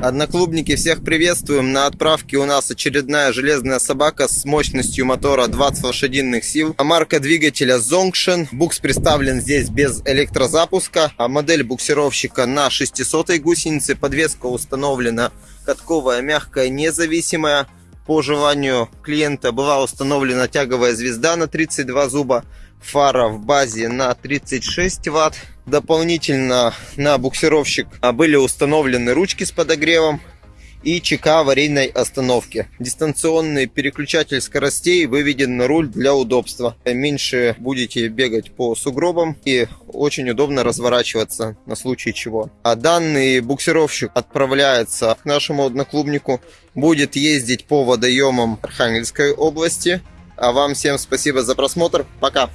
Одноклубники, всех приветствуем. На отправке у нас очередная железная собака с мощностью мотора 20 лошадиных сил. Марка двигателя Zongshen. Букс представлен здесь без электрозапуска. А модель буксировщика на 600 гусенице. Подвеска установлена катковая, мягкая, независимая. По желанию клиента была установлена тяговая звезда на 32 зуба фара в базе на 36 ватт. Дополнительно на буксировщик были установлены ручки с подогревом и ЧК аварийной остановки. Дистанционный переключатель скоростей выведен на руль для удобства. Меньше будете бегать по сугробам и очень удобно разворачиваться на случай чего. А данный буксировщик отправляется к нашему одноклубнику, будет ездить по водоемам Архангельской области. А вам всем спасибо за просмотр. Пока!